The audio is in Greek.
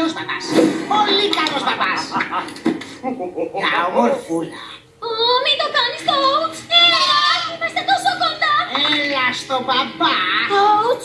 καλός μπαμπάς. Πολύ καλός μπαμπάς. Τα ομορφούλα. Μην το κάνεις, coach. Ε, είμαστε τόσο κοντά. Έλα στο μπαμπά. Coach,